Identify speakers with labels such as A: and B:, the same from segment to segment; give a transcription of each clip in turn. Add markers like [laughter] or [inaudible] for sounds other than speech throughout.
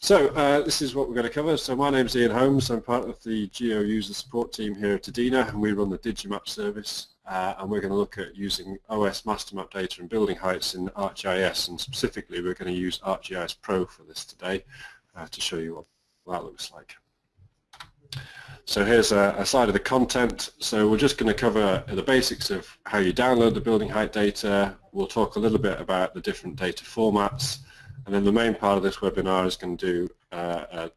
A: So uh, this is what we're going to cover. So my name is Ian Holmes. I'm part of the Geo user support team here at EDINA and we run the Digimap service uh, and we're going to look at using OS master map data and building heights in ArcGIS and specifically we're going to use ArcGIS Pro for this today uh, to show you what that looks like. So here's a, a slide of the content. So we're just going to cover the basics of how you download the building height data. We'll talk a little bit about the different data formats and then the main part of this webinar is going to do uh, uh,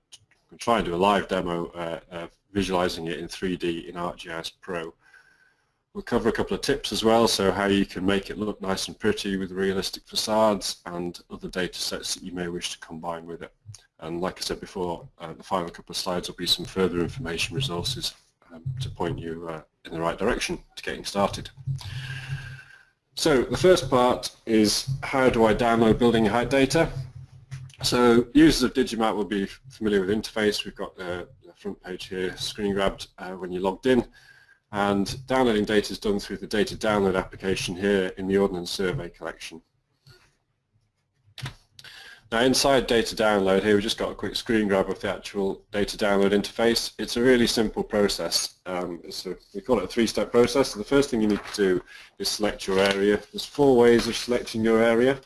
A: try and do a live demo uh, visualizing it in 3D in ArcGIS Pro. We'll cover a couple of tips as well, so how you can make it look nice and pretty with realistic facades and other data sets that you may wish to combine with it. And like I said before, uh, the final couple of slides will be some further information resources um, to point you uh, in the right direction to getting started. So the first part is how do I download building height data? So users of Digimap will be familiar with the interface. We've got the, the front page here screen grabbed uh, when you logged in and downloading data is done through the data download application here in the Ordnance Survey collection. Now inside data download here we've just got a quick screen grab of the actual data download interface. It's a really simple process. Um, a, we call it a three-step process. So the first thing you need to do is select your area. There's four ways of selecting your area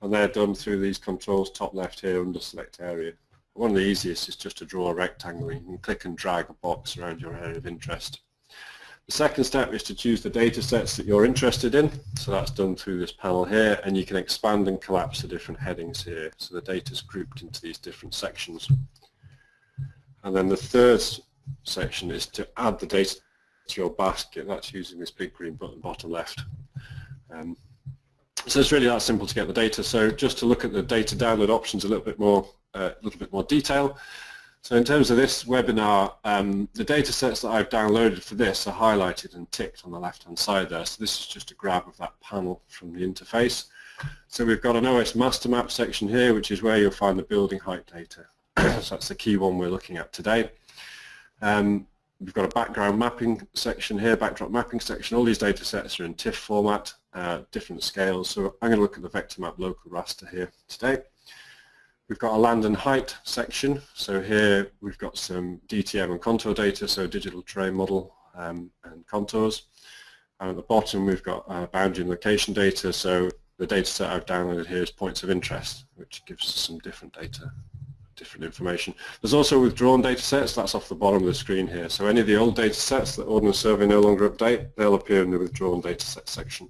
A: and they're done through these controls top left here under select area. One of the easiest is just to draw a rectangle. You can click and drag a box around your area of interest. The second step is to choose the data sets that you're interested in. So that's done through this panel here and you can expand and collapse the different headings here. So the data is grouped into these different sections. And then the third section is to add the data to your basket. That's using this big green button bottom left. Um, so it's really that simple to get the data. So just to look at the data download options a little bit more, uh, a little bit more detail. So in terms of this webinar, um, the data sets that I've downloaded for this are highlighted and ticked on the left-hand side there. So this is just a grab of that panel from the interface. So we've got an OS master map section here, which is where you'll find the building height data. [clears throat] so that's the key one we're looking at today. Um, we've got a background mapping section here, backdrop mapping section. All these data sets are in TIFF format, uh, different scales. So I'm going to look at the vector map local raster here today. We've got a land and height section. So here we've got some DTM and contour data, so digital terrain model um, and contours. And at the bottom we've got uh, boundary and location data, so the data set I've downloaded here is points of interest, which gives us some different data, different information. There's also withdrawn data sets, that's off the bottom of the screen here. So any of the old data sets that Ordnance Survey no longer update, they'll appear in the withdrawn data set section.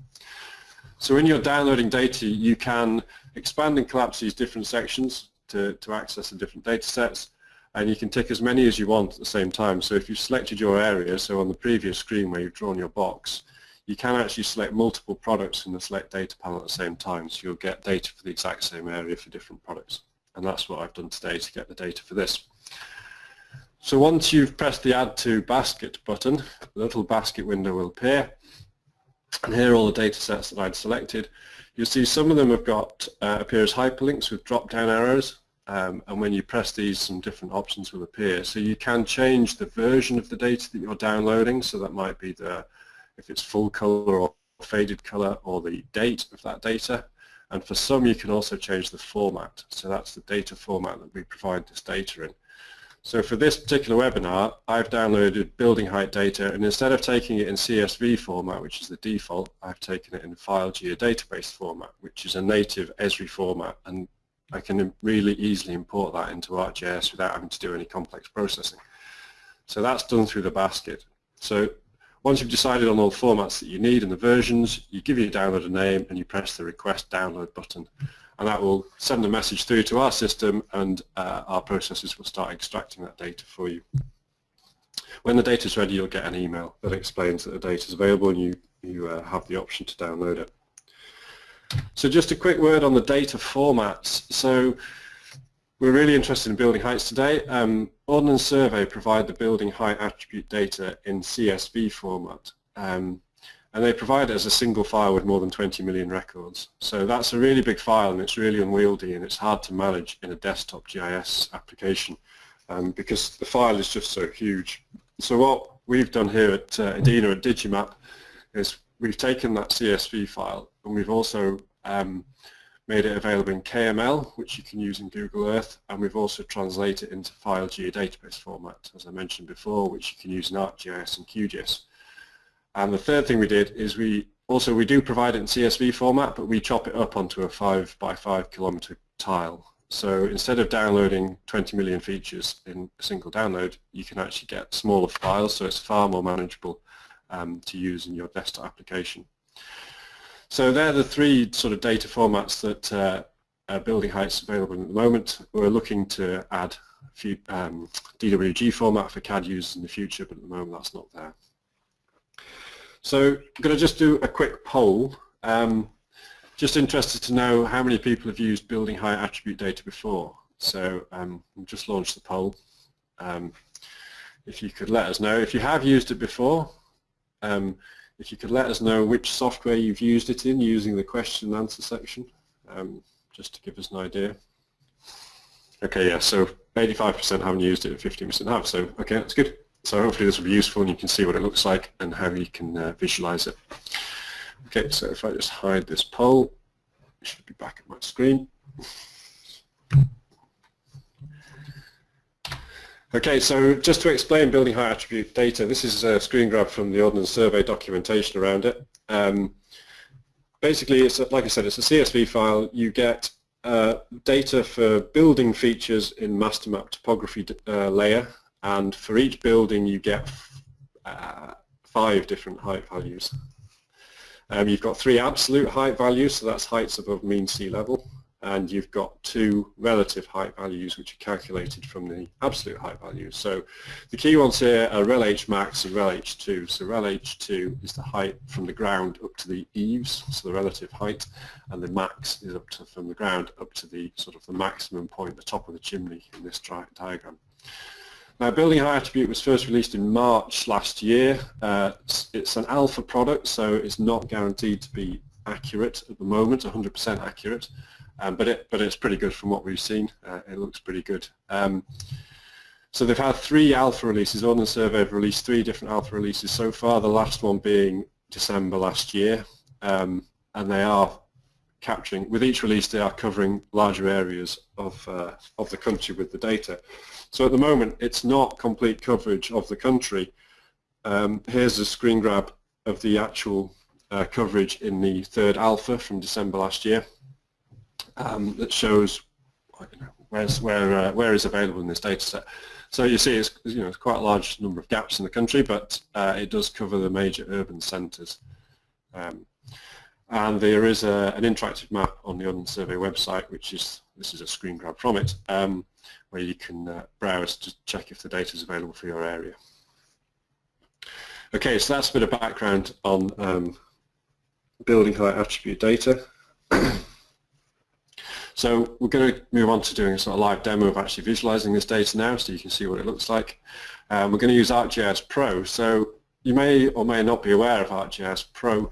A: So when you're downloading data, you can expand and collapse these different sections to, to access the different data sets and you can tick as many as you want at the same time. So if you've selected your area, so on the previous screen where you've drawn your box, you can actually select multiple products in the select data panel at the same time so you'll get data for the exact same area for different products and that's what I've done today to get the data for this. So once you've pressed the add to basket button, the little basket window will appear and here are all the data sets that I'd selected. You'll see some of them have got uh, appear as hyperlinks with drop-down arrows, um, and when you press these, some different options will appear. So you can change the version of the data that you're downloading. So that might be the if it's full color or faded color, or the date of that data. And for some, you can also change the format. So that's the data format that we provide this data in. So for this particular webinar, I've downloaded building height data and instead of taking it in CSV format, which is the default, I've taken it in file geodatabase format, which is a native Esri format and I can really easily import that into ArcGIS without having to do any complex processing. So that's done through the basket. So once you've decided on all the formats that you need and the versions, you give your downloader name and you press the request download button and that will send a message through to our system and uh, our processes will start extracting that data for you. When the data is ready you'll get an email that explains that the data is available and you, you uh, have the option to download it. So just a quick word on the data formats. So we're really interested in building heights today. Um, Ordnance Survey provide the building height attribute data in CSV format. Um, and they provide it as a single file with more than 20 million records. So that's a really big file and it's really unwieldy and it's hard to manage in a desktop GIS application um, because the file is just so huge. So what we've done here at uh, EDINA at Digimap is we've taken that CSV file and we've also um, made it available in KML, which you can use in Google Earth, and we've also translated it into file geodatabase format, as I mentioned before, which you can use in ArcGIS and QGIS. And the third thing we did is we also we do provide it in CSV format, but we chop it up onto a 5 by 5 kilometer tile. So instead of downloading 20 million features in a single download, you can actually get smaller files, so it's far more manageable um, to use in your desktop application. So they're the three sort of data formats that uh, Building Heights available at the moment. We're looking to add a few um, DWG format for CAD users in the future, but at the moment that's not there. So I'm going to just do a quick poll. Um, just interested to know how many people have used Building Height attribute data before. So um, we'll just launch the poll. Um, if you could let us know. If you have used it before, um, if you could let us know which software you've used it in using the question and answer section, um, just to give us an idea. Okay, yeah, so 85% haven't used it, 15% have, so okay, that's good. So hopefully this will be useful and you can see what it looks like and how you can uh, visualize it. Okay, so if I just hide this poll, it should be back at my screen. Okay, so just to explain building height attribute data, this is a screen grab from the Ordnance Survey documentation around it. Um, basically, it's a, like I said, it's a CSV file. You get uh, data for building features in master map topography uh, layer, and for each building you get uh, five different height values. Um, you've got three absolute height values, so that's heights above mean sea level and you've got two relative height values which are calculated from the absolute height values. So the key ones here are RelH max and RelH2. So RelH2 is the height from the ground up to the eaves, so the relative height, and the max is up to from the ground up to the sort of the maximum point, the top of the chimney in this diagram. Now, building height attribute was first released in March last year. Uh, it's, an alpha product, so it's not guaranteed to be accurate at the moment, 100% accurate. Um, but it but it's pretty good from what we've seen. Uh, it looks pretty good. Um, so they've had three alpha releases. Ordnance Survey have released three different alpha releases so far. The last one being December last year, um, and they are capturing with each release they are covering larger areas of uh, of the country with the data. So at the moment it's not complete coverage of the country. Um, here's a screen grab of the actual uh, coverage in the third alpha from December last year um, that shows where's, where, uh, where is available in this data set. So you see it's, you know, it's quite a large number of gaps in the country, but uh, it does cover the major urban centres. Um, and there is a, an interactive map on the Ordnance Survey website, which is, this is a screen grab from it, um, where you can uh, browse to check if the data is available for your area. Okay, so that's a bit of background on um, building height attribute data. [clears throat] So we're going to move on to doing a sort of live demo of actually visualizing this data now so you can see what it looks like. Um, we're going to use ArcGIS Pro. So you may or may not be aware of ArcGIS Pro.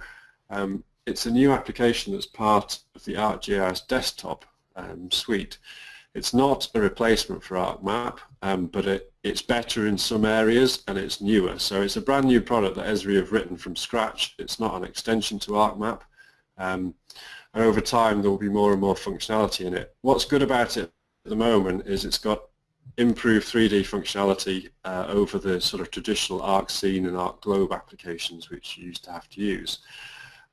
A: Um, it's a new application that's part of the ArcGIS desktop um, suite. It's not a replacement for ArcMap, um, but it, it's better in some areas and it's newer. So it's a brand new product that Esri have written from scratch. It's not an extension to ArcMap. Um, and over time there will be more and more functionality in it. What's good about it at the moment is it's got improved 3D functionality uh, over the sort of traditional ArcScene and ArcGlobe applications which you used to have to use.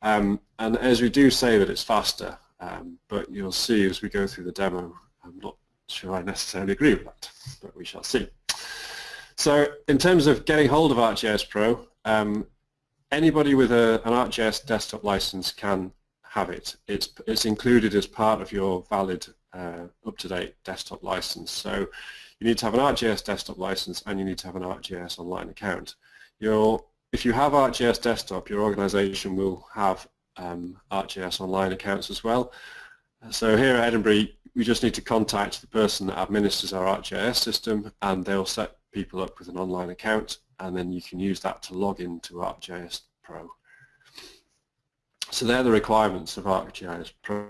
A: Um, and as we do say that it's faster, um, but you'll see as we go through the demo, I'm not sure I necessarily agree with that, but we shall see. So in terms of getting hold of ArcGIS Pro, um, anybody with a, an ArcGIS desktop license can have it. It's, it's included as part of your valid uh, up-to-date desktop license. So you need to have an ArcGIS desktop license and you need to have an ArcGIS online account. Your, if you have ArcGIS desktop, your organization will have um, ArcGIS online accounts as well. So here at Edinburgh, we just need to contact the person that administers our ArcGIS system and they'll set people up with an online account and then you can use that to log into ArcGIS Pro. So they're the requirements of ArcGIS Pro.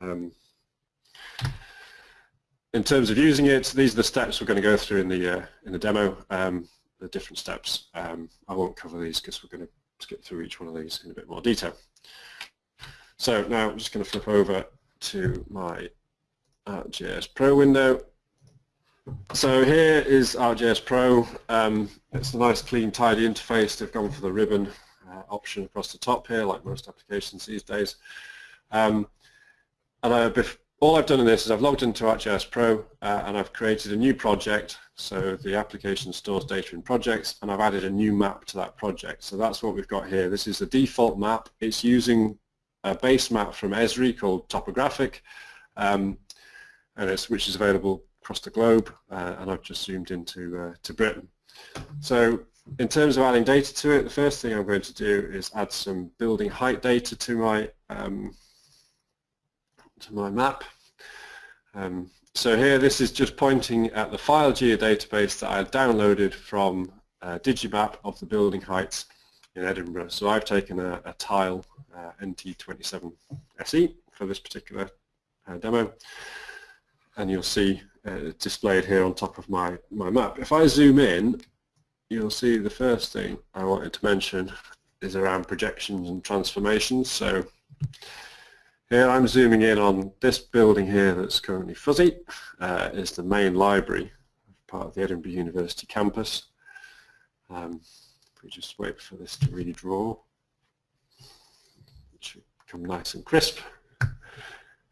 A: Um, in terms of using it, these are the steps we're going to go through in the uh, in the demo. Um, the different steps. Um, I won't cover these because we're going to skip through each one of these in a bit more detail. So now I'm just going to flip over to my ArcGIS Pro window. So here is ArcGIS Pro. Um, it's a nice, clean, tidy interface. They've gone for the ribbon uh, option across the top here, like most applications these days. Um, and I, all I've done in this is I've logged into ArcGIS Pro uh, and I've created a new project. So the application stores data in projects and I've added a new map to that project. So that's what we've got here. This is the default map. It's using a base map from Esri called Topographic, um, and it's, which is available across the globe. Uh, and I've just zoomed into uh, to Britain. So in terms of adding data to it, the first thing I'm going to do is add some building height data to my um, to my map. Um, so here this is just pointing at the file geodatabase that I downloaded from uh, Digimap of the building heights in Edinburgh. So I've taken a, a tile uh, NT27SE for this particular uh, demo and you'll see uh, displayed here on top of my, my map. If I zoom in you'll see the first thing I wanted to mention is around projections and transformations. So here I'm zooming in on this building here that's currently fuzzy. Uh, is the main library, part of the Edinburgh University campus. Um, we just wait for this to redraw, it should become nice and crisp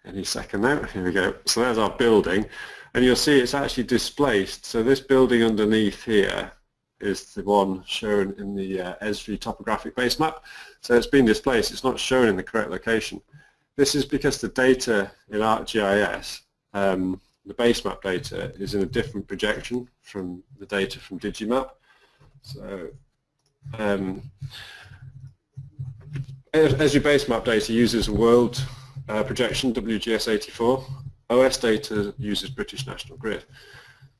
A: any second now. Here we go. So there's our building and you'll see it's actually displaced. So this building underneath here is the one shown in the uh, Esri topographic base map. So it's been displaced. It's not shown in the correct location. This is because the data in ArcGIS, um, the base map data, is in a different projection from the data from Digimap. So um, Esri base map data uses world uh, projection, WGS84, OS data uses British National Grid.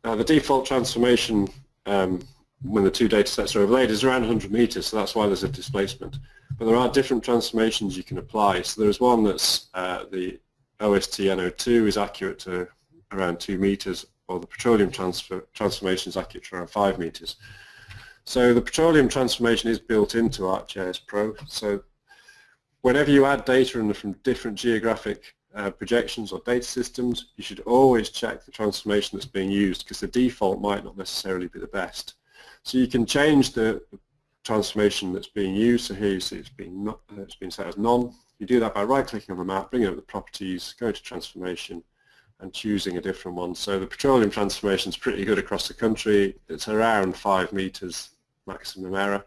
A: Now the default transformation um, when the two data sets are overlaid is around 100 meters, so that's why there's a displacement. But there are different transformations you can apply. So there's one that's uh, the OSTN02 is accurate to around 2 meters, or the petroleum transfer, transformation is accurate to around 5 meters. So the petroleum transformation is built into ArcGIS Pro. So whenever you add data in from different geographic uh, projections or data systems, you should always check the transformation that's being used because the default might not necessarily be the best. So you can change the transformation that's being used. So here you see it's been, not, it's been set as none. You do that by right-clicking on the map, bringing up the properties, going to transformation, and choosing a different one. So the petroleum transformation is pretty good across the country. It's around 5 meters maximum error.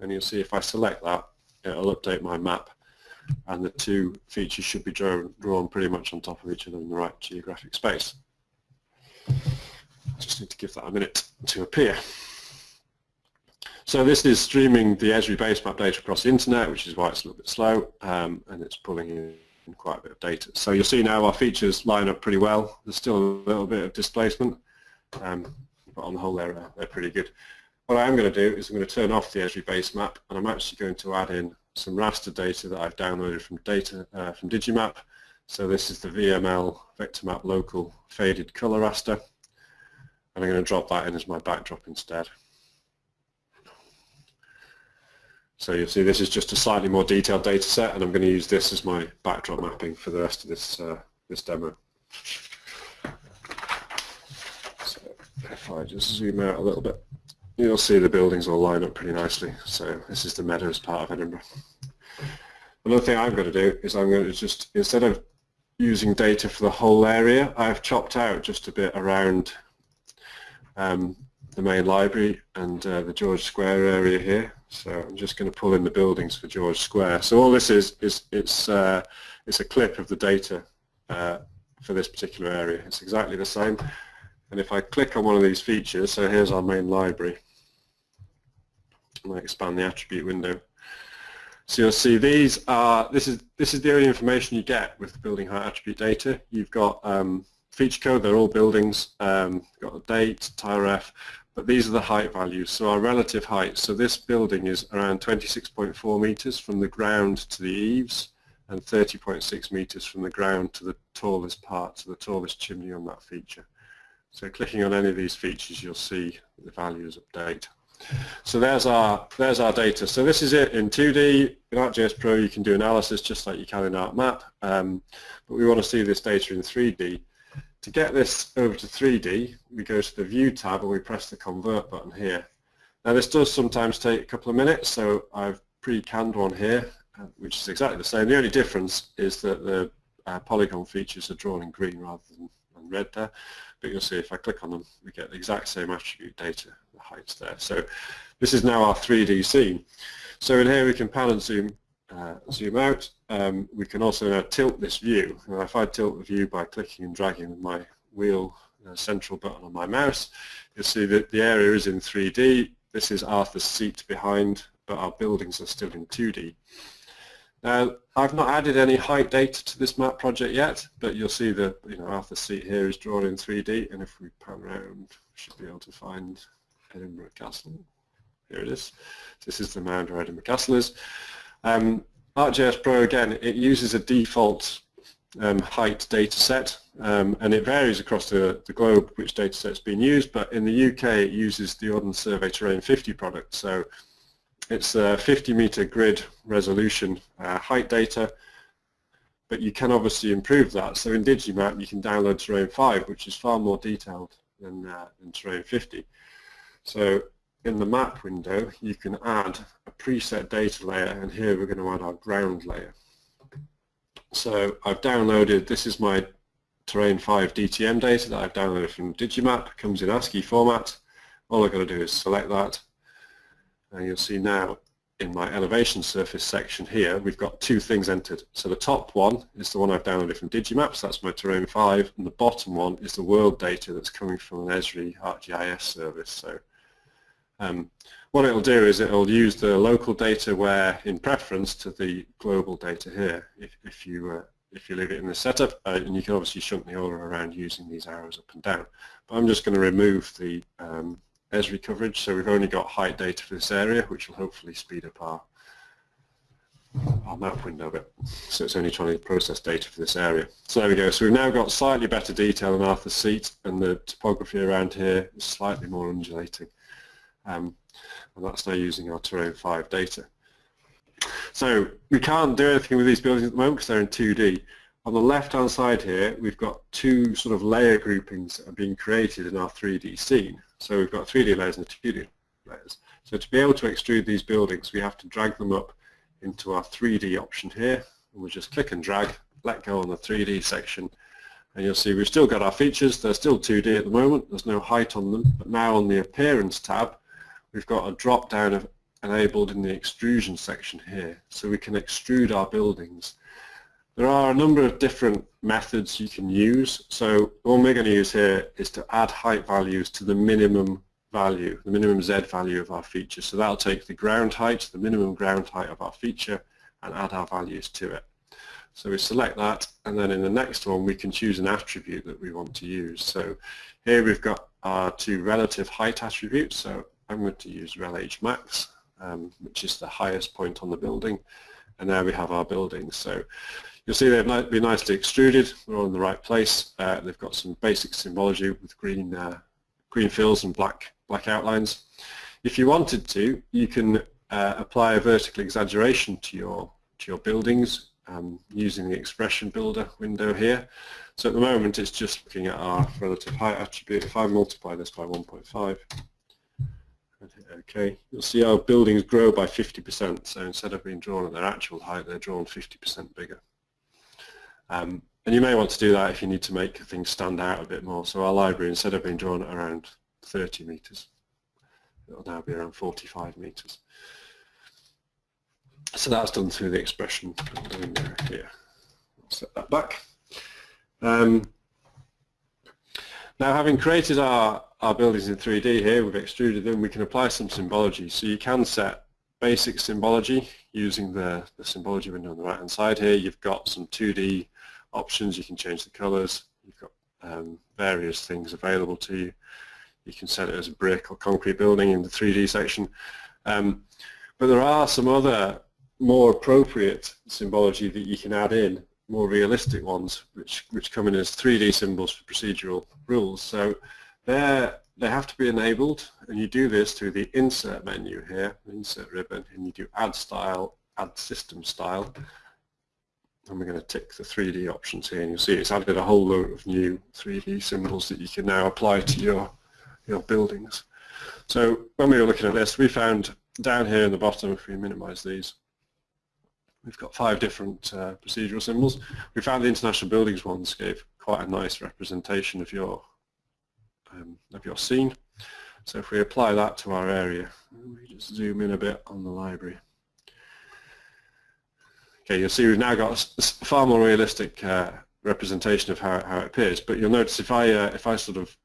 A: And you'll see if I select that, it'll update my map. And the two features should be drawn, drawn pretty much on top of each other in the right geographic space. Just need to give that a minute to appear. So this is streaming the Esri base map data across the internet, which is why it's a little bit slow, um, and it's pulling in quite a bit of data. So you'll see now our features line up pretty well. There's still a little bit of displacement, um, but on the whole they're, uh, they're pretty good. What I am going to do is I'm going to turn off the Esri base map, and I'm actually going to add in some raster data that I've downloaded from data uh, from Digimap. So this is the VML vector map local faded color raster, and I'm going to drop that in as my backdrop instead. So you'll see this is just a slightly more detailed data set and I'm going to use this as my backdrop mapping for the rest of this, uh, this demo. So if I just zoom out a little bit, you'll see the buildings all line up pretty nicely. So this is the Meadows part of Edinburgh. Another thing I'm going to do is I'm going to just, instead of using data for the whole area, I've chopped out just a bit around um, the main library and uh, the George Square area here. So I'm just going to pull in the buildings for George Square. So all this is, is it's, uh, it's a clip of the data uh, for this particular area. It's exactly the same. And if I click on one of these features, so here's our main library, and I expand the attribute window. So you'll see these are, this is, this is the only information you get with building height attribute data. You've got um, feature code, they're all buildings, um, got a date, TILREF, but these are the height values. So our relative height, so this building is around 26.4 meters from the ground to the eaves and 30.6 meters from the ground to the tallest part, to the tallest chimney on that feature. So clicking on any of these features, you'll see the values update. So there's our there's our data. So this is it in 2D. In ArcGIS Pro you can do analysis just like you can in ArcMap, um, but we want to see this data in 3D. To get this over to 3D, we go to the View tab and we press the Convert button here. Now this does sometimes take a couple of minutes, so I've pre-canned one here, uh, which is exactly the same. The only difference is that the uh, polygon features are drawn in green rather than, than red there. But you'll see if I click on them, we get the exact same attribute data, the heights there. So this is now our 3D scene. So in here we can pan and zoom, uh, zoom out. Um, we can also now tilt this view. And if I tilt the view by clicking and dragging with my wheel uh, central button on my mouse, you'll see that the area is in 3D. This is Arthur's seat behind, but our buildings are still in 2D. Now, I've not added any height data to this map project yet, but you'll see that you know Arthur's seat here is drawn in 3D, and if we pan around, we should be able to find Edinburgh Castle. Here it is. This is the mound where Edinburgh Castle is. Um, ArcGIS Pro, again, it uses a default um, height data set, um, and it varies across the, the globe which data set's been used, but in the UK it uses the Ordnance Survey Terrain 50 product, so it's a 50 meter grid resolution uh, height data, but you can obviously improve that. So in Digimap you can download Terrain 5, which is far more detailed than, uh, than Terrain 50. So in the map window you can add a preset data layer, and here we're going to add our ground layer. So I've downloaded, this is my Terrain 5 DTM data that I've downloaded from Digimap, it comes in ASCII format. All I've got to do is select that and you'll see now in my elevation surface section here, we've got two things entered. So the top one is the one I've downloaded from Digimaps, that's my Terrain 5, and the bottom one is the world data that's coming from an Esri ArcGIS service. So um, what it'll do is it'll use the local data where in preference to the global data here, if, if you uh, if you leave it in the setup, uh, and you can obviously shunt the order around using these arrows up and down. But I'm just going to remove the um, Esri coverage, so we've only got height data for this area, which will hopefully speed up our, our map window a bit. So it's only trying to process data for this area. So there we go. So we've now got slightly better detail on Arthur's seat, and the topography around here is slightly more undulating. Um, and that's now using our Terrain 5 data. So we can't do anything with these buildings at the moment because they're in 2D. On the left-hand side here, we've got two sort of layer groupings that are being created in our 3D scene. So we've got 3D layers and 2D layers. So to be able to extrude these buildings, we have to drag them up into our 3D option here. And we'll just click and drag, let go on the 3D section, and you'll see we've still got our features. They're still 2D at the moment. There's no height on them. But now on the Appearance tab, we've got a drop-down of enabled in the Extrusion section here. So we can extrude our buildings. There are a number of different methods you can use. So one we're going to use here is to add height values to the minimum value, the minimum Z value of our feature. So that'll take the ground height, the minimum ground height of our feature, and add our values to it. So we select that, and then in the next one we can choose an attribute that we want to use. So here we've got our two relative height attributes. So I'm going to use RelH max, um, which is the highest point on the building, and there we have our buildings. So You'll see they've been nicely extruded. we're all in the right place. Uh, they've got some basic symbology with green uh, green fills and black black outlines. If you wanted to, you can uh, apply a vertical exaggeration to your to your buildings um, using the expression builder window here. So at the moment it's just looking at our relative height attribute. If I multiply this by 1.5 OK, you'll see our buildings grow by 50%. So instead of being drawn at their actual height, they're drawn 50% bigger. Um, and you may want to do that if you need to make things stand out a bit more. So our library, instead of being drawn at around 30 meters, it'll now be around 45 meters. So that's done through the expression here. I'll set that back. Um, now having created our, our buildings in 3D here, we've extruded them, we can apply some symbology. So you can set basic symbology using the, the symbology window on the right hand side here. You've got some 2D options, you can change the colors, you've got um, various things available to you. You can set it as a brick or concrete building in the 3D section. Um, but there are some other more appropriate symbology that you can add in, more realistic ones, which, which come in as 3D symbols for procedural rules. So they're they have to be enabled and you do this through the insert menu here, insert ribbon, and you do add style, add system style. And we're going to tick the 3D options here and you'll see it's added a whole load of new 3D symbols that you can now apply to your, your buildings. So when we were looking at this, we found down here in the bottom, if we minimize these, we've got five different uh, procedural symbols. We found the international buildings ones gave quite a nice representation of your um, of your scene. So if we apply that to our area, we just zoom in a bit on the library. Okay, you'll see we've now got a far more realistic uh, representation of how, how it appears. But you'll notice if I uh, if I sort of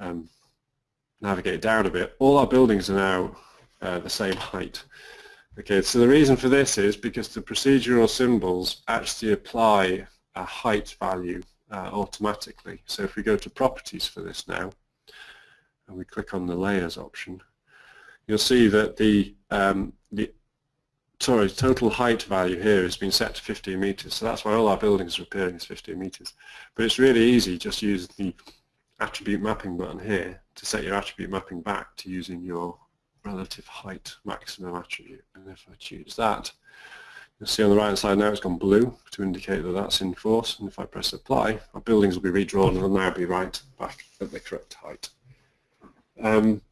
A: um, navigate down a bit, all our buildings are now uh, the same height. Okay, so the reason for this is because the procedural symbols actually apply a height value uh, automatically. So if we go to properties for this now, and we click on the layers option, you'll see that the, um, the sorry, total height value here has been set to 15 meters. So that's why all our buildings are appearing as 15 meters. But it's really easy, just use the attribute mapping button here to set your attribute mapping back to using your relative height maximum attribute. And if I choose that, You'll see on the right hand side now it's gone blue to indicate that that's in force and if I press apply our buildings will be redrawn and will now be right back at the correct height. Um,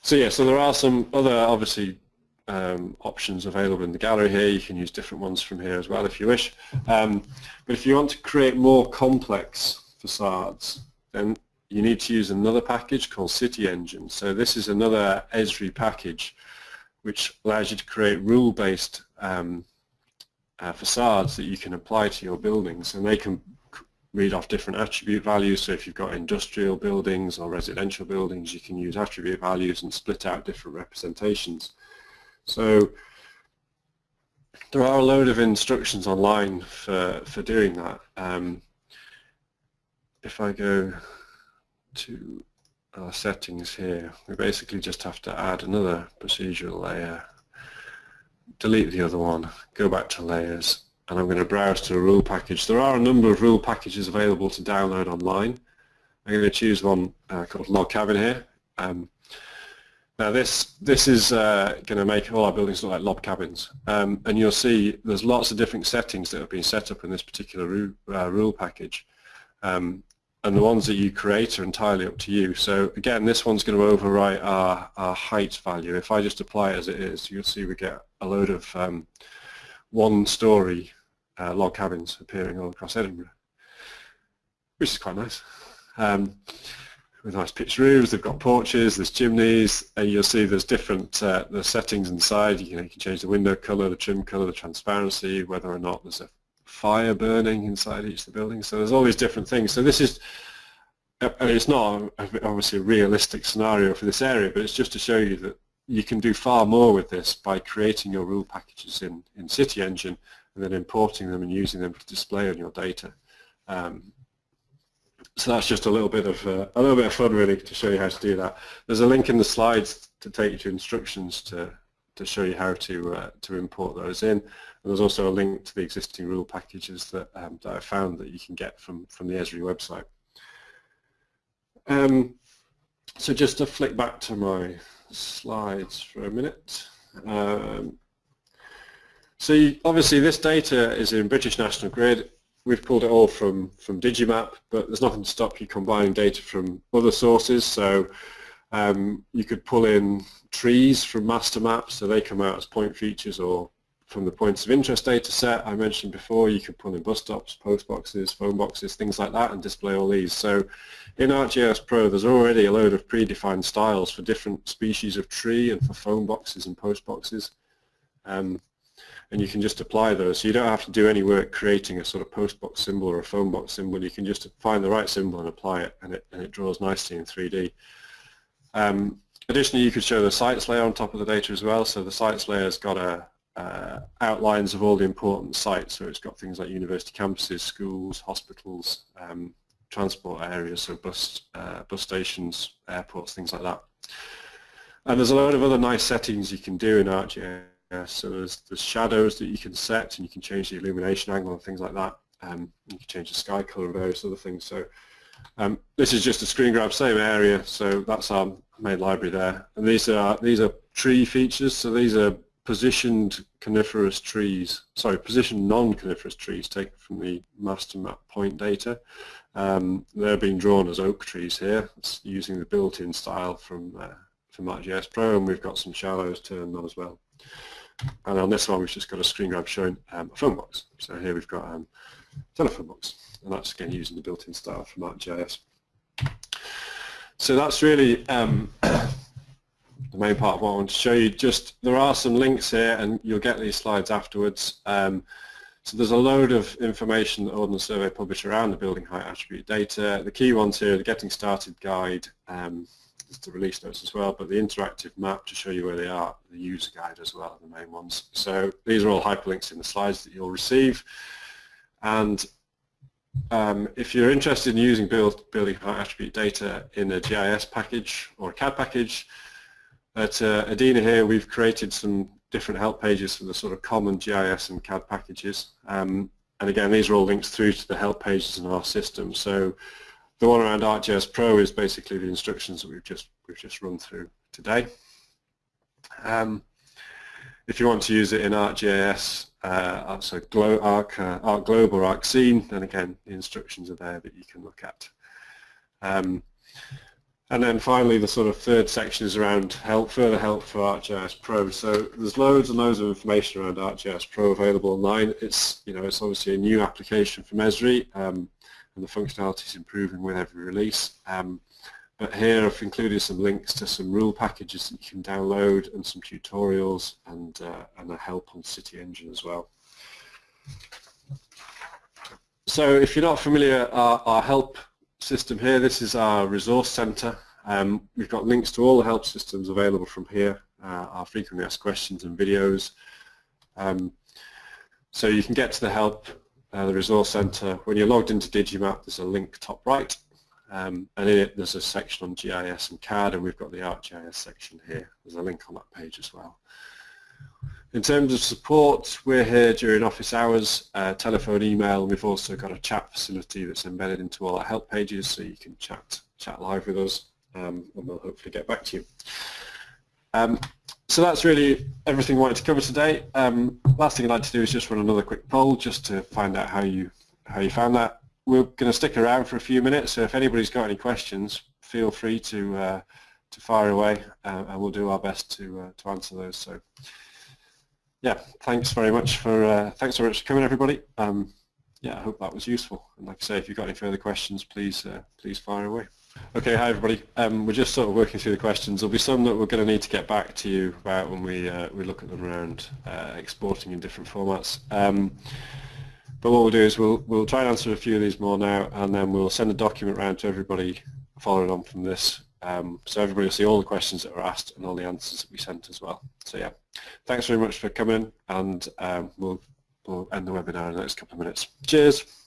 A: so yeah, so there are some other obviously um, options available in the gallery here. You can use different ones from here as well if you wish. Um, but if you want to create more complex facades then you need to use another package called City Engine. So this is another Esri package which allows you to create rule-based um, uh, facades that you can apply to your buildings and they can read off different attribute values. So if you've got industrial buildings or residential buildings you can use attribute values and split out different representations. So there are a load of instructions online for, for doing that. Um, if I go to our settings here, we basically just have to add another procedural layer, delete the other one, go back to layers, and I'm going to browse to a rule package. There are a number of rule packages available to download online. I'm going to choose one uh, called Log Cabin here. Um, now this this is uh, going to make all our buildings look like log cabins, um, and you'll see there's lots of different settings that have been set up in this particular uh, rule package. Um, and the ones that you create are entirely up to you. So again, this one's going to overwrite our, our height value. If I just apply it as it is, you'll see we get a load of um, one-story uh, log cabins appearing all across Edinburgh, which is quite nice. Um, with nice pitched roofs, they've got porches, there's chimneys, and you'll see there's different uh, the settings inside. You, you can change the window colour, the trim colour, the transparency, whether or not there's a fire burning inside each of the buildings. So there's all these different things. So this is, uh, it's not obviously a realistic scenario for this area, but it's just to show you that you can do far more with this by creating your rule packages in, in City Engine and then importing them and using them to display on your data. Um, so that's just a little bit of uh, a little bit of fun really to show you how to do that. There's a link in the slides to take you to instructions to to show you how to uh, to import those in. And there's also a link to the existing rule packages that, um, that I found that you can get from, from the Esri website. Um, so just to flick back to my slides for a minute. Um, so you, obviously this data is in British National Grid. We've pulled it all from, from Digimap, but there's nothing to stop you combining data from other sources. So um, you could pull in trees from master maps, so they come out as point features or from the points of interest data set I mentioned before, you could pull in bus stops, post boxes, phone boxes, things like that and display all these. So in ArcGIS Pro there's already a load of predefined styles for different species of tree and for phone boxes and post boxes. Um, and you can just apply those. So you don't have to do any work creating a sort of post box symbol or a phone box symbol. You can just find the right symbol and apply it and it, and it draws nicely in 3D. Um, additionally, you could show the sites layer on top of the data as well. So the sites layer has got a, uh, outlines of all the important sites. So it's got things like university campuses, schools, hospitals, um, transport areas, so bus, uh, bus stations, airports, things like that. And there's a lot of other nice settings you can do in ArcGIS. So there's, there's shadows that you can set and you can change the illumination angle and things like that. Um, you can change the sky color and various other things. So Um, this is just a screen grab, same area, so that's our main library there. And these are these are tree features, so these are positioned coniferous trees, sorry, positioned non-coniferous trees taken from the master map point data. Um, they're being drawn as oak trees here, it's using the built-in style from uh, from ArcGIS Pro, and we've got some shallows turned on as well. And on this one, we've just got a screen grab showing um, a phone box. So here we've got um, a telephone box and that's again using the built-in style from ArcGIS. So that's really um, the main part of what I want to show you. Just there are some links here, and you'll get these slides afterwards. Um, so there's a load of information that Ordnance Survey publish around the building height attribute data. The key ones here, the Getting Started guide, um, the release notes as well, but the interactive map to show you where they are, the user guide as well, the main ones. So these are all hyperlinks in the slides that you'll receive. And um, if you're interested in using build, building height attribute data in a GIS package or a CAD package, at uh, here we've created some different help pages for the sort of common GIS and CAD packages. Um, and again, these are all linked through to the help pages in our system. So the one around ArcGIS Pro is basically the instructions that we've just we've just run through today. Um, if you want to use it in ArcGIS, uh, so Arc, uh, ArcGlobe or ArcScene, then again the instructions are there that you can look at. Um, and then finally the sort of third section is around help, further help for ArcGIS Pro. So there's loads and loads of information around ArcGIS Pro available online. It's you know it's obviously a new application from Esri um, and the functionality is improving with every release. Um, but here I've included some links to some rule packages that you can download and some tutorials and, uh, and a help on City Engine as well. So if you're not familiar, our, our help system here, this is our resource center. Um, we've got links to all the help systems available from here, uh, our frequently asked questions and videos. Um, so you can get to the help, uh, the resource center. When you're logged into Digimap, there's a link top right um, and in it there's a section on GIS and CAD and we've got the ArcGIS section here. There's a link on that page as well. In terms of support, we're here during office hours, uh, telephone, email, we've also got a chat facility that's embedded into all our help pages so you can chat chat live with us um, and we'll hopefully get back to you. Um, so that's really everything I wanted to cover today. Um, last thing I'd like to do is just run another quick poll just to find out how you how you found that we're going to stick around for a few minutes, so if anybody's got any questions, feel free to uh, to fire away, uh, and we'll do our best to uh, to answer those. So, yeah, thanks very much for uh, thanks very much for coming, everybody. Um, yeah, I hope that was useful. And like I say, if you've got any further questions, please uh, please fire away. Okay, hi everybody. Um, we're just sort of working through the questions. There'll be some that we're going to need to get back to you about when we uh, we look at them around exporting in different formats. Um, but what we'll do is we'll, we'll try and answer a few of these more now and then we'll send a document around to everybody following on from this. Um, so everybody will see all the questions that were asked and all the answers that we sent as well. So yeah, thanks very much for coming and um, we'll, we'll end the webinar in the next couple of minutes. Cheers.